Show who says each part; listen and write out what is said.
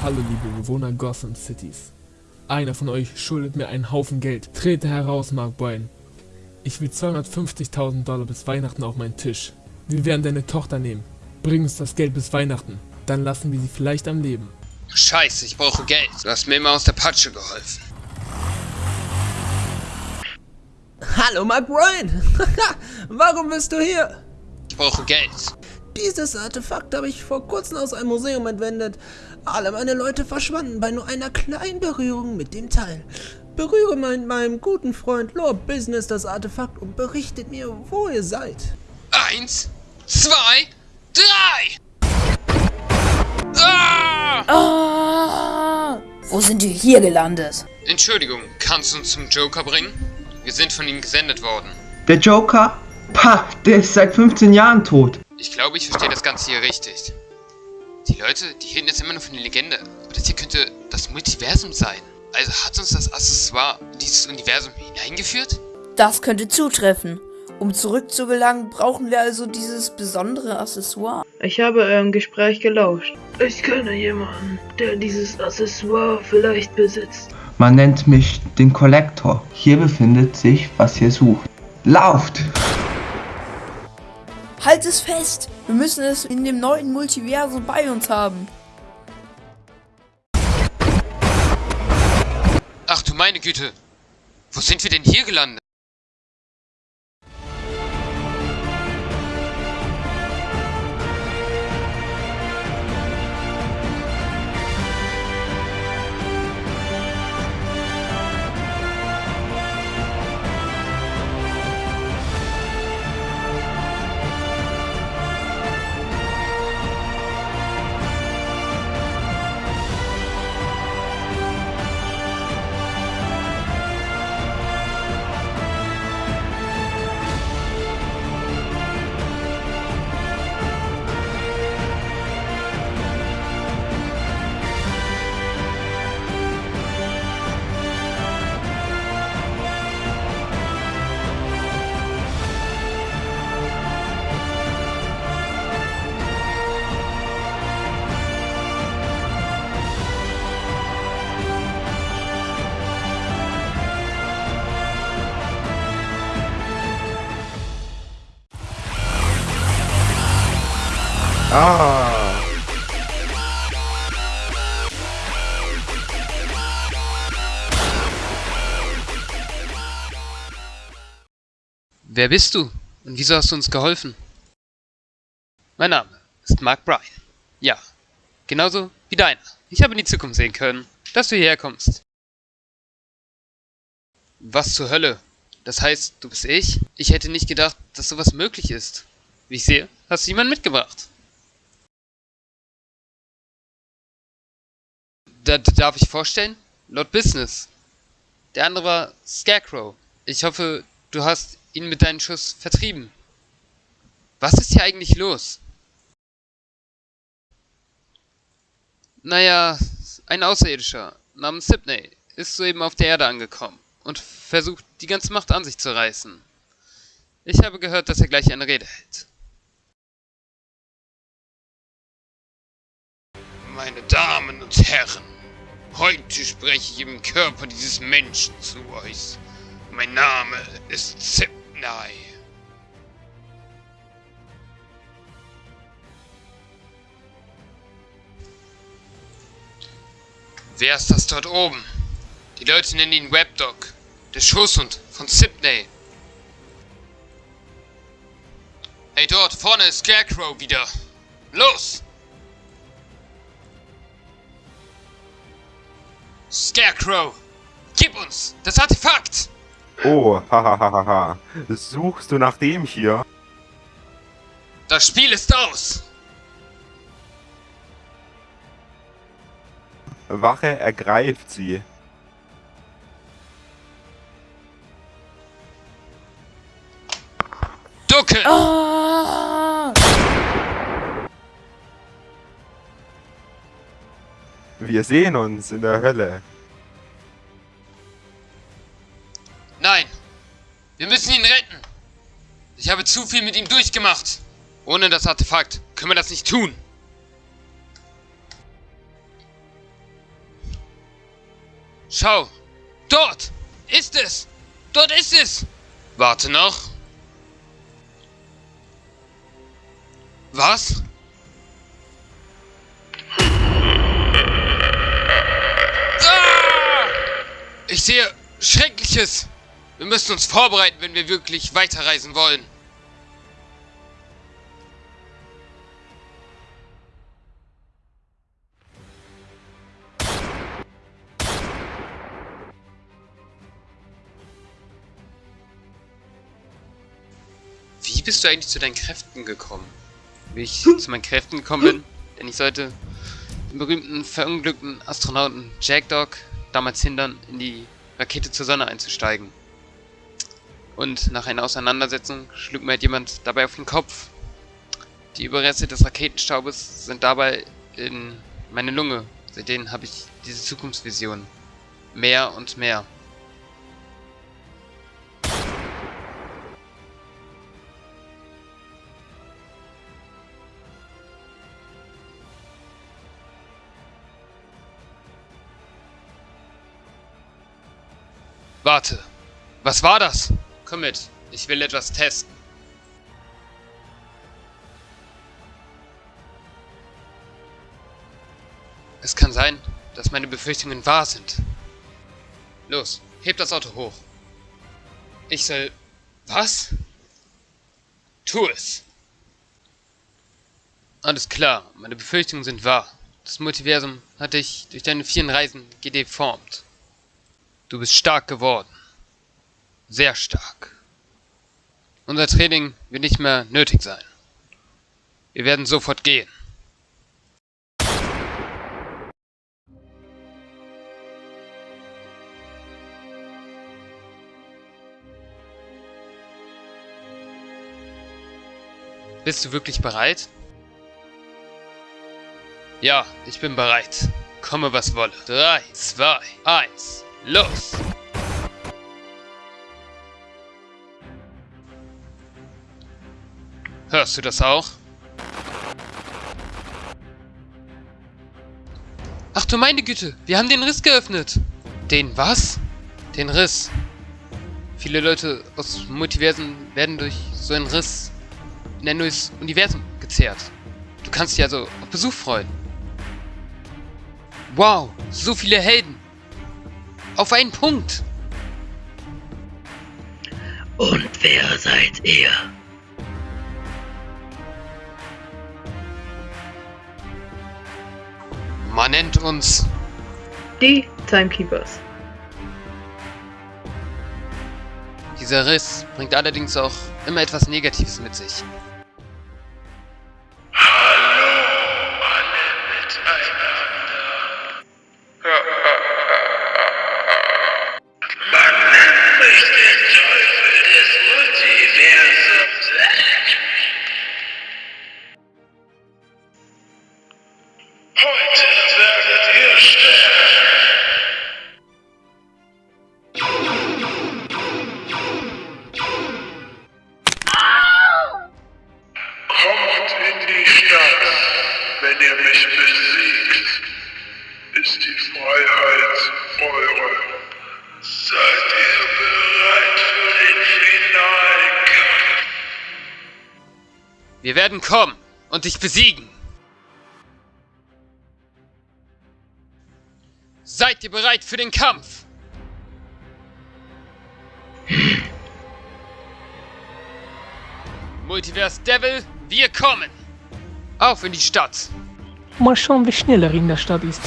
Speaker 1: Hallo liebe Bewohner Gotham Cities. Einer von euch schuldet mir einen Haufen Geld. Trete heraus, Mark Boyne. Ich will 250.000 Dollar bis Weihnachten auf meinen Tisch. Wir werden deine Tochter nehmen. Bring uns das Geld bis Weihnachten. Dann lassen wir sie vielleicht am Leben.
Speaker 2: Scheiße, ich brauche Geld. Du hast mir immer aus der Patsche geholfen.
Speaker 3: Hallo Mark Boyne. Warum bist du hier?
Speaker 2: Ich brauche Geld.
Speaker 3: Dieses Artefakt habe ich vor kurzem aus einem Museum entwendet. Alle meine Leute verschwanden bei nur einer kleinen Berührung mit dem Teil. Berühre mein, meinem guten Freund Lord Business das Artefakt und berichtet mir, wo ihr seid.
Speaker 2: Eins, zwei, drei! Ah!
Speaker 4: Ah! Wo sind wir hier gelandet?
Speaker 2: Entschuldigung, kannst du uns zum Joker bringen? Wir sind von ihm gesendet worden.
Speaker 5: Der Joker? Pah, der ist seit 15 Jahren tot.
Speaker 2: Ich glaube, ich verstehe das Ganze hier richtig. Die Leute, die reden jetzt immer nur von der Legende. Aber das hier könnte das Multiversum sein. Also hat uns das Accessoire in dieses Universum hineingeführt?
Speaker 4: Das könnte zutreffen. Um zurückzugelangen, brauchen wir also dieses besondere Accessoire.
Speaker 6: Ich habe eurem Gespräch gelauscht. Ich kenne jemanden, der dieses Accessoire vielleicht besitzt.
Speaker 5: Man nennt mich den Kollektor. Hier befindet sich, was ihr sucht. Lauft!
Speaker 4: Halt es fest! Wir müssen es in dem neuen Multiversum bei uns haben.
Speaker 2: Ach du meine Güte. Wo sind wir denn hier gelandet?
Speaker 7: Ah.
Speaker 2: Wer bist du? Und wieso hast du uns geholfen? Mein Name ist Mark Bryan. Ja, genauso wie deiner. Ich habe in die Zukunft sehen können, dass du hierher kommst. Was zur Hölle? Das heißt, du bist ich? Ich hätte nicht gedacht, dass sowas möglich ist. Wie ich sehe, hast du jemanden mitgebracht. Da, darf ich vorstellen? Lord Business. Der andere war Scarecrow. Ich hoffe, du hast ihn mit deinem Schuss vertrieben. Was ist hier eigentlich los? Naja, ein Außerirdischer namens Sydney ist soeben auf der Erde angekommen und versucht, die ganze Macht an sich zu reißen. Ich habe gehört, dass er gleich eine Rede hält. Meine Damen und Herren, heute spreche ich im Körper dieses Menschen zu euch. Mein Name ist Zipnai. Wer ist das dort oben? Die Leute nennen ihn Webdog, der Schoßhund von Sydney. Hey, dort vorne ist Scarecrow wieder. Los! Scarecrow, gib uns das Artefakt!
Speaker 7: Oh, hahaha. Suchst du nach dem hier?
Speaker 2: Das Spiel ist aus!
Speaker 7: Wache ergreift sie. Wir sehen uns in der Hölle.
Speaker 2: Nein! Wir müssen ihn retten! Ich habe zu viel mit ihm durchgemacht! Ohne das Artefakt können wir das nicht tun! Schau! Dort! Ist es! Dort ist es! Warte noch. Was? Ich sehe Schreckliches. Wir müssen uns vorbereiten, wenn wir wirklich weiterreisen wollen. Wie bist du eigentlich zu deinen Kräften gekommen? Wie ich zu meinen Kräften gekommen bin? Denn ich sollte den berühmten verunglückten Astronauten Jack Dog damals hindern, in die Rakete zur Sonne einzusteigen. Und nach einer Auseinandersetzung schlug mir halt jemand dabei auf den Kopf. Die Überreste des Raketenstaubes sind dabei in meine Lunge. Seitdem habe ich diese Zukunftsvision. Mehr und mehr. Warte. Was war das? Komm mit. Ich will etwas testen. Es kann sein, dass meine Befürchtungen wahr sind. Los, heb das Auto hoch. Ich soll... Was? Tu es. Alles klar, meine Befürchtungen sind wahr. Das Multiversum hat dich durch deine vielen Reisen gedeformt. Du bist stark geworden. Sehr stark. Unser Training wird nicht mehr nötig sein. Wir werden sofort gehen. Bist du wirklich bereit? Ja, ich bin bereit. Komme was wolle. 3, 2, 1, los! Hörst du das auch? Ach du meine Güte, wir haben den Riss geöffnet. Den was? Den Riss. Viele Leute aus Multiversen werden durch so einen Riss in ein neues Universum gezerrt. Du kannst dich also auf Besuch freuen. Wow, so viele Helden. Auf einen Punkt.
Speaker 6: Und wer seid ihr?
Speaker 2: Man nennt uns
Speaker 6: Die Timekeepers.
Speaker 2: Dieser Riss bringt allerdings auch immer etwas Negatives mit sich.
Speaker 8: Wenn ihr mich besiegt. Ist die Freiheit eure. Seid ihr bereit für den finalen Kampf?
Speaker 2: Wir werden kommen und dich besiegen. Seid ihr bereit für den Kampf? Multiverse Devil, wir kommen! Auf in die Stadt!
Speaker 1: Mal schauen, wer schneller in der Stadt ist.